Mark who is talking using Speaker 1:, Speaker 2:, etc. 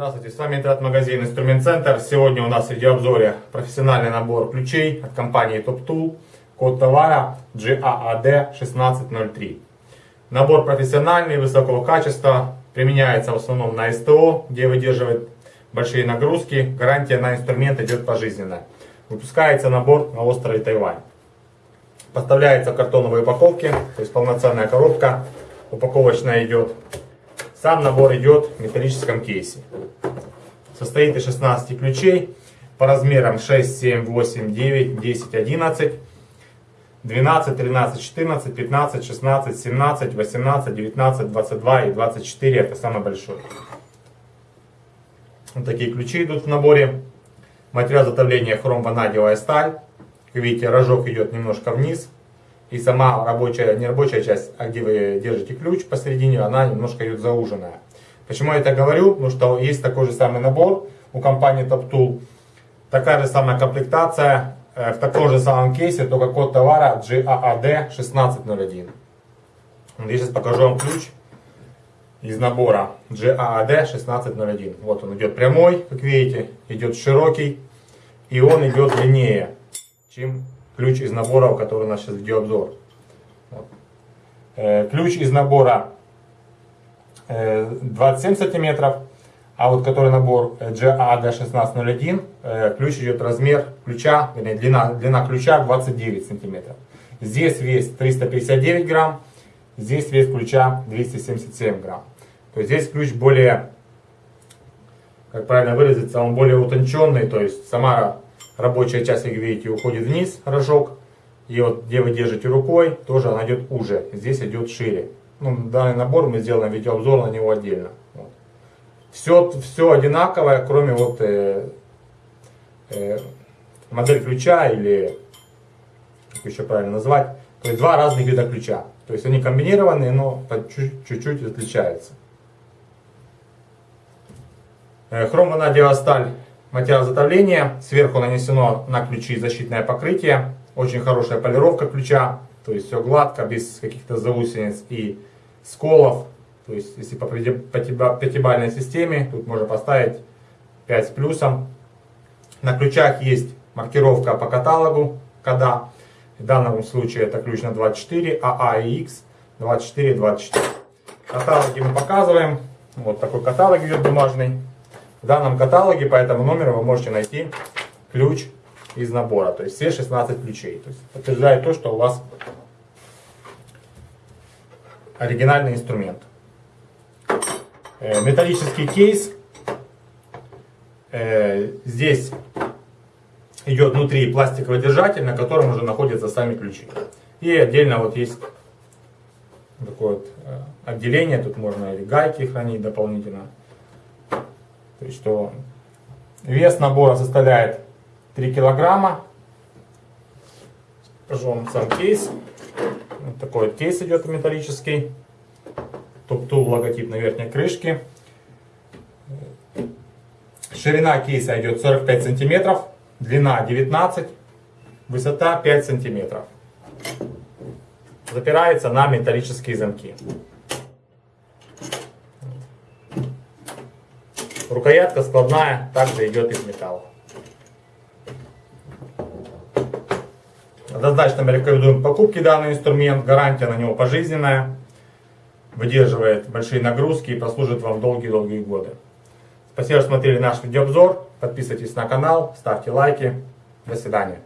Speaker 1: Здравствуйте, с вами интернет-магазин Инструмент Центр. Сегодня у нас в видеообзоре профессиональный набор ключей от компании Top Tool. Код товара GAAD1603. А а набор профессиональный, высокого качества. Применяется в основном на СТО, где выдерживает большие нагрузки. Гарантия на инструмент идет пожизненно. Выпускается набор на острове Тайвань. Поставляется в картоновой упаковке, то есть полноценная коробка упаковочная идет. Сам набор идет в металлическом кейсе. Состоит из 16 ключей по размерам 6, 7, 8, 9, 10, 11, 12, 13, 14, 15, 16, 17, 18, 19, 22 и 24. Это самый большой. Вот такие ключи идут в наборе. Материал затовления хром, ванадиевая сталь. Как видите, рожок идет немножко вниз и сама рабочая, не рабочая часть, а где вы держите ключ посередине, она немножко идет зауженная. Почему я это говорю? Ну что есть такой же самый набор у компании Top Tool, такая же самая комплектация, э, в таком же самом кейсе, только код товара GAAD 1601. А а я сейчас покажу вам ключ из набора GAAD 1601. А вот он идет прямой, как видите, идет широкий, и он идет длиннее, чем ключ из набора, который у нас сейчас видеообзор. Вот. Э, ключ из набора э, 27 сантиметров, а вот который набор GAD1601, э, э, ключ идет размер ключа, вернее, длина, длина ключа 29 сантиметров. Здесь вес 359 грамм, здесь вес ключа 277 грамм. То есть здесь ключ более, как правильно выразиться, он более утонченный, то есть сама рабочая часть, как видите, уходит вниз, рожок. И вот где вы держите рукой, тоже она идет уже. Здесь идет шире. Ну, данный набор мы сделаем видеообзор на него отдельно. Вот. Все, все одинаковое, кроме вот э, э, модель ключа или как еще правильно назвать. То есть два разных вида ключа. То есть они комбинированные, но чуть-чуть отличаются. Э, хромонадиосталь Материал затовления, сверху нанесено на ключи защитное покрытие, очень хорошая полировка ключа, то есть все гладко, без каких-то заусениц и сколов. То есть если по пятибалльной системе, тут можно поставить 5 с плюсом. На ключах есть маркировка по каталогу, когда в данном случае это ключ на 24, АА и X 24, 24. Каталоги мы показываем. Вот такой каталог идет бумажный в данном каталоге по этому номеру вы можете найти ключ из набора, то есть все 16 ключей. То есть подтверждает то, что у вас оригинальный инструмент. Э, металлический кейс. Э, здесь идет внутри пластиковый держатель, на котором уже находятся сами ключи. И отдельно вот есть такое вот э, отделение, тут можно или гайки хранить дополнительно. То есть что вес набора составляет 3 килограмма. Покажу сам кейс. Вот такой вот кейс идет металлический. топ Туптул логотип на верхней крышке. Ширина кейса идет 45 сантиметров, длина 19, высота 5 сантиметров. Запирается на металлические замки. Рукоятка складная, также идет из металла. Однозначно мы рекомендуем покупки данный инструмент, гарантия на него пожизненная, выдерживает большие нагрузки и послужит вам долгие-долгие годы. Спасибо, что смотрели наш видеообзор, подписывайтесь на канал, ставьте лайки, до свидания.